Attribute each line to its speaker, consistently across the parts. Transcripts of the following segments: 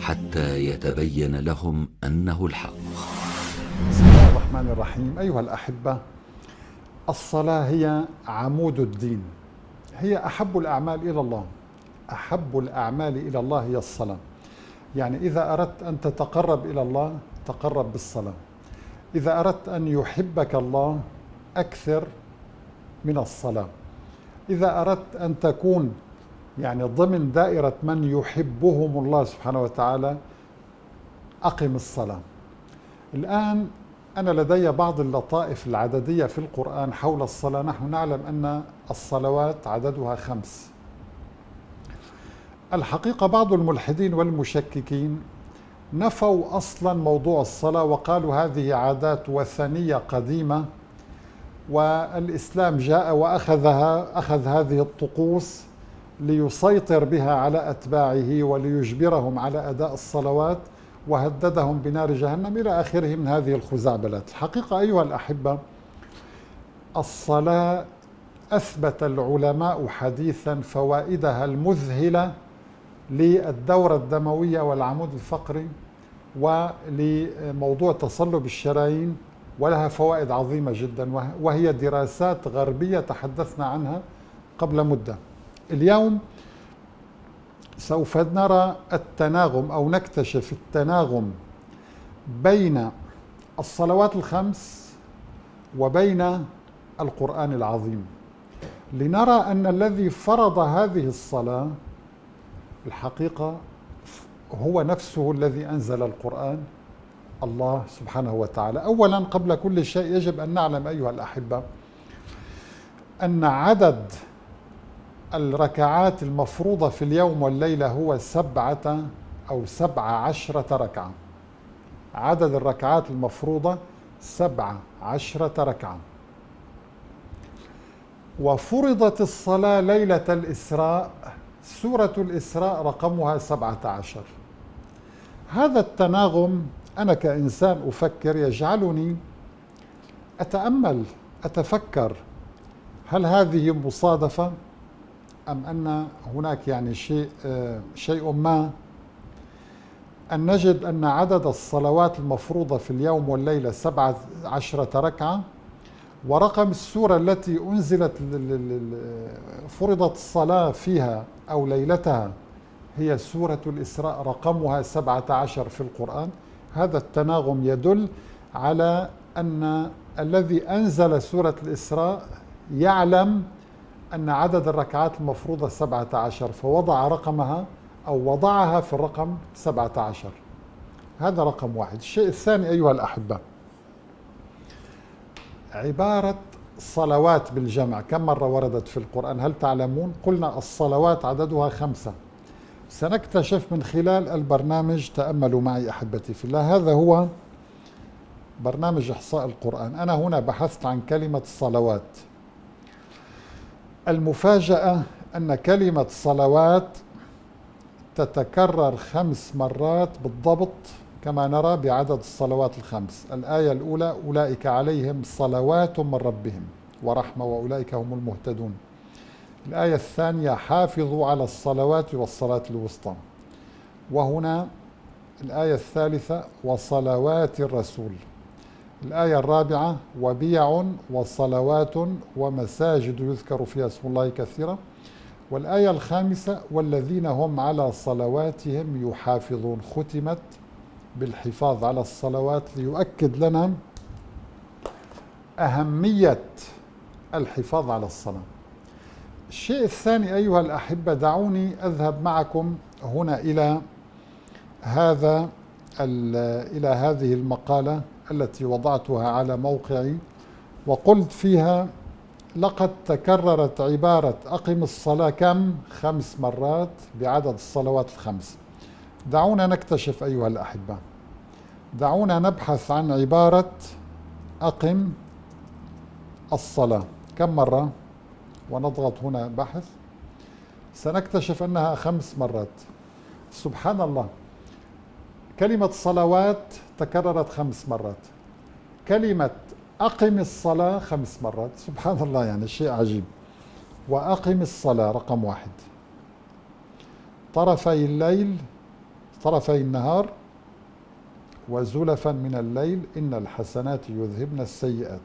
Speaker 1: حتى يتبين لهم أنه الحق.
Speaker 2: بسم الله الرحمن الرحيم. أيها الأحبة الصلاة هي عمود الدين. هي أحب الأعمال إلى الله. أحب الأعمال إلى الله هي الصلاة. يعني إذا أردت أن تتقرب إلى الله تقرب بالصلاة. إذا أردت أن يحبك الله أكثر من الصلاة. إذا أردت أن تكون يعني ضمن دائرة من يحبهم الله سبحانه وتعالى أقم الصلاة. الآن أنا لدي بعض اللطائف العددية في القرآن حول الصلاة. نحن نعلم أن الصلوات عددها خمس. الحقيقة بعض الملحدين والمشككين نفوا أصلا موضوع الصلاة وقالوا هذه عادات وثنية قديمة والإسلام جاء وأخذها أخذ هذه الطقوس ليسيطر بها على أتباعه وليجبرهم على أداء الصلوات وهددهم بنار جهنم إلى آخره من هذه الخزعبلات. الحقيقة أيها الأحبة الصلاة أثبت العلماء حديثا فوائدها المذهلة للدورة الدموية والعمود الفقري ولموضوع تصلب الشرايين ولها فوائد عظيمة جدا وهي دراسات غربية تحدثنا عنها قبل مدة. اليوم سوف نرى التناغم أو نكتشف التناغم بين الصلوات الخمس وبين القرآن العظيم. لنرى أن الذي فرض هذه الصلاة الحقيقة هو نفسه الذي أنزل القرآن. الله سبحانه وتعالى. اولا قبل كل شيء يجب أن نعلم أيها الأحبة أن عدد الركعات المفروضة في اليوم والليلة هو سبعة أو سبع عشرة ركعة. عدد الركعات المفروضة سبع عشرة ركعة. وفرضت الصلاة ليلة الإسراء سورة الإسراء رقمها سبعة عشر. هذا التناغم أنا كإنسان أفكر يجعلني أتأمل أتفكر هل هذه مصادفة؟ أم أن هناك يعني شيء شيء ما أن نجد أن عدد الصلوات المفروضة في اليوم والليلة سبعة عشرة ركعة ورقم السورة التي أنزلت فرضت الصلاة فيها أو ليلتها هي سورة الإسراء رقمها سبعة عشر في القرآن. هذا التناغم يدل على أن الذي أنزل سورة الإسراء يعلم أن عدد الركعات المفروضة سبعة عشر فوضع رقمها أو وضعها في الرقم سبعة عشر. هذا رقم واحد. الشيء الثاني أيها الأحبة عبارة صلوات بالجمع. كم مرة وردت في القرآن؟ هل تعلمون؟ قلنا الصلوات عددها خمسة. سنكتشف من خلال البرنامج تأملوا معي أحبتي في الله. هذا هو برنامج إحصاء القرآن. أنا هنا بحثت عن كلمة صلوات. المفاجأة أن كلمة صلوات تتكرر خمس مرات بالضبط كما نرى بعدد الصلوات الخمس. الآية الأولى أولئك عليهم صلوات من ربهم ورحمة وأولئك هم المهتدون. الآية الثانية حافظوا على الصلوات والصلاة الوسطى. وهنا الآية الثالثة وصلوات الرسول. الآية الرابعة وبيع وصلوات ومساجد يذكر فيها اسم الله كثيرا. والآية الخامسة والذين هم على صلواتهم يحافظون. ختمت بالحفاظ على الصلوات ليؤكد لنا أهمية الحفاظ على الصلاة. الشيء الثاني أيها الأحبة دعوني أذهب معكم هنا إلى هذا إلى هذه المقالة. التي وضعتها على موقعي وقلت فيها لقد تكررت عبارة أقم الصلاة كم؟ خمس مرات بعدد الصلوات الخمس. دعونا نكتشف أيها الأحبة. دعونا نبحث عن عبارة أقم الصلاة. كم مرة؟ ونضغط هنا بحث. سنكتشف أنها خمس مرات. سبحان الله. كلمة صلوات تكررت خمس مرات. كلمة أقم الصلاة خمس مرات. سبحان الله يعني شيء عجيب. وأقم الصلاة رقم واحد. طرفي الليل طرفي النهار وزلفا من الليل إن الحسنات يذهبن السيئات.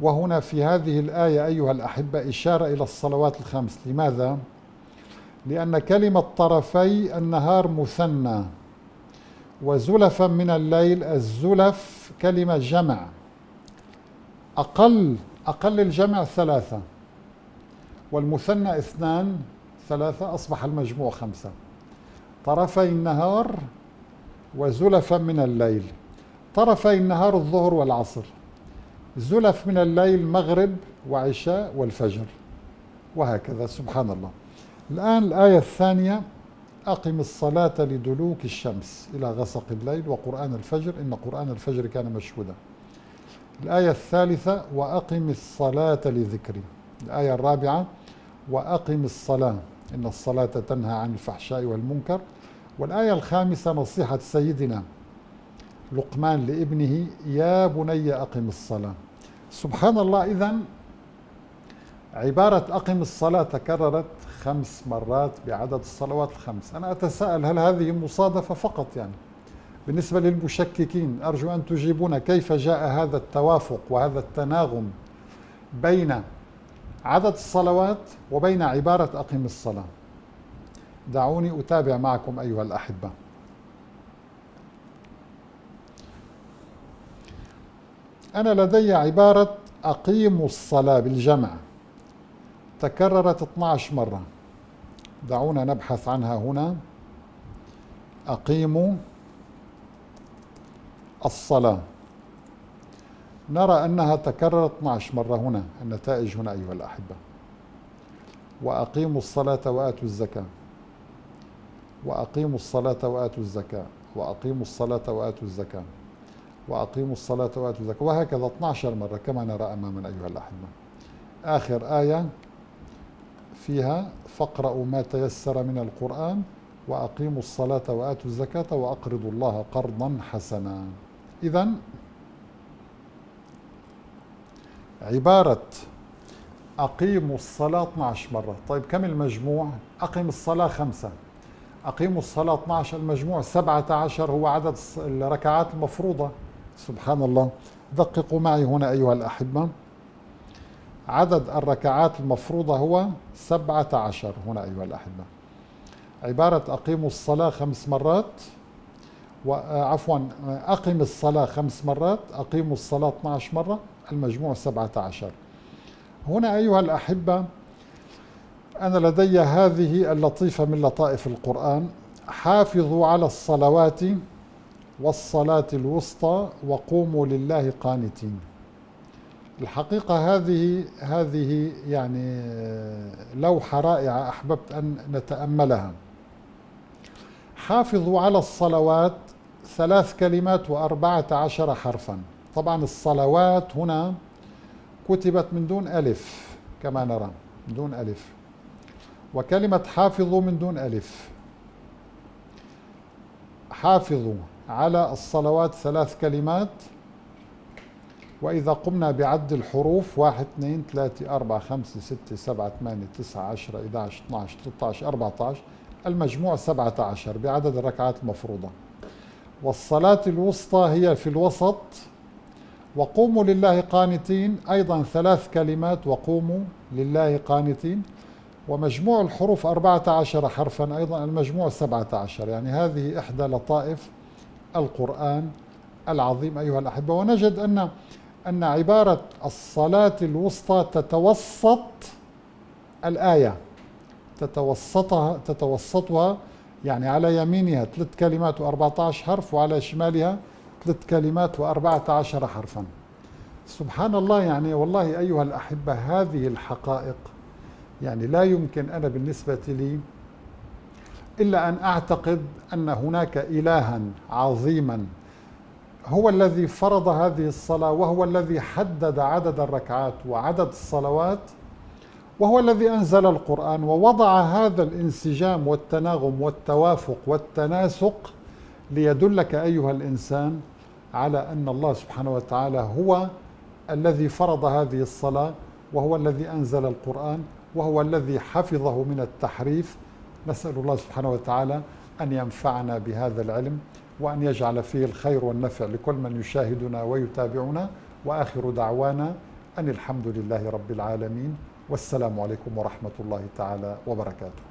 Speaker 2: وهنا في هذه الآية أيها الأحبة إشارة إلى الصلوات الخمس. لماذا؟ لأن كلمة طرفي النهار مثنى. وزلفا من الليل الزلف كلمة جمع. أقل أقل الجمع ثلاثة والمثنى اثنان ثلاثة أصبح المجموع خمسة. طرفي النهار وزلفا من الليل. طرفي النهار الظهر والعصر. زلف من الليل مغرب وعشاء والفجر. وهكذا سبحان الله. الآن الآية الثانية. أقم الصلاة لدلوك الشمس إلى غسق الليل وقرآن الفجر. إن قرآن الفجر كان مشهودا. الآية الثالثة وأقم الصلاة لذكري. الآية الرابعة وأقم الصلاة. إن الصلاة تنهى عن الفحشاء والمنكر. والآية الخامسة نصيحة سيدنا لقمان لابنه يا بني أقم الصلاة. سبحان الله إذا عبارة أقم الصلاة تكررت خمس مرات بعدد الصلوات الخمس. أنا أتساءل هل هذه مصادفة فقط يعني؟ بالنسبة للمشككين أرجو أن تجيبون كيف جاء هذا التوافق وهذا التناغم بين عدد الصلوات وبين عبارة أقم الصلاة. دعوني أتابع معكم أيها الأحبة. أنا لدي عبارة أقيموا الصلاة بالجمع. تكررت 12 مرة. دعونا نبحث عنها هنا. أقيموا الصلاة. نرى أنها تكررت 12 مرة هنا النتائج هنا أيها الأحبة. وأقيموا الصلاة وآتوا الزكاة. وأقيموا الصلاة وآتوا الزكاة. وأقيموا الصلاة وآتوا الزكاة. وأقيموا الصلاة وآتوا الزكاة. وهكذا 12 مرة كما نرى أمامنا أيها الأحبة. آخر آية. فيها فاقرأوا ما تيسر من القرآن وأقيموا الصلاة وآتوا الزكاة وأقرضوا الله قرضا حسنا. إذا عبارة أقيموا الصلاة 12 مرة. طيب كم المجموع؟ أقيم الصلاة خمسة. أقيموا الصلاة 12 المجموع 17 هو عدد الركعات المفروضة. سبحان الله. دققوا معي هنا أيها الأحبة. عدد الركعات المفروضة هو 17 هنا أيها الأحبة. عبارة أقيموا الصلاة خمس مرات وعفوا أقم الصلاة خمس مرات أقيموا الصلاة 12 مرة المجموع 17 هنا أيها الأحبة أنا لدي هذه اللطيفة من لطائف القرآن. حافظوا على الصلوات والصلاة الوسطى وقوموا لله قانتين. الحقيقة هذه هذه يعني لوحة رائعة أحببت أن نتأملها. حافظوا على الصلوات ثلاث كلمات وأربعة عشر حرفا. طبعا الصلوات هنا كتبت من دون ألف كما نرى من دون ألف. وكلمة حافظوا من دون ألف. حافظوا على الصلوات ثلاث كلمات وإذا قمنا بعد الحروف واحد اثنين ثلاثة أربعة خمسة ستة سبعة ثمانية تسعة عشرة 11 12 13 14 المجموع 17 بعدد الركعات المفروضة والصلاة الوسطى هي في الوسط. وقوموا لله قانتين. أيضا ثلاث كلمات. وقوموا لله قانتين. ومجموع الحروف 14 حرفا. أيضا المجموع 17 يعني هذه إحدى لطائف القرآن العظيم أيها الأحبة. ونجد أن أن عبارة الصلاة الوسطى تتوسط الآية. تتوسطها تتوسطها يعني على يمينها ثلاث كلمات و14 حرف وعلى شمالها ثلاث كلمات و14 حرفا. سبحان الله يعني والله أيها الأحبة هذه الحقائق يعني لا يمكن أنا بالنسبة لي إلا أن أعتقد أن هناك إلها عظيما هو الذي فرض هذه الصلاة وهو الذي حدد عدد الركعات وعدد الصلوات وهو الذي أنزل القرآن ووضع هذا الانسجام والتناغم والتوافق والتناسق ليدلك أيها الإنسان على أن الله سبحانه وتعالى هو الذي فرض هذه الصلاة وهو الذي أنزل القرآن وهو الذي حفظه من التحريف. نسأل الله سبحانه وتعالى أن ينفعنا بهذا العلم. وأن يجعل فيه الخير والنفع لكل من يشاهدنا ويتابعنا. وآخر دعوانا أن الحمد لله رب العالمين. والسلام عليكم ورحمة الله تعالى وبركاته.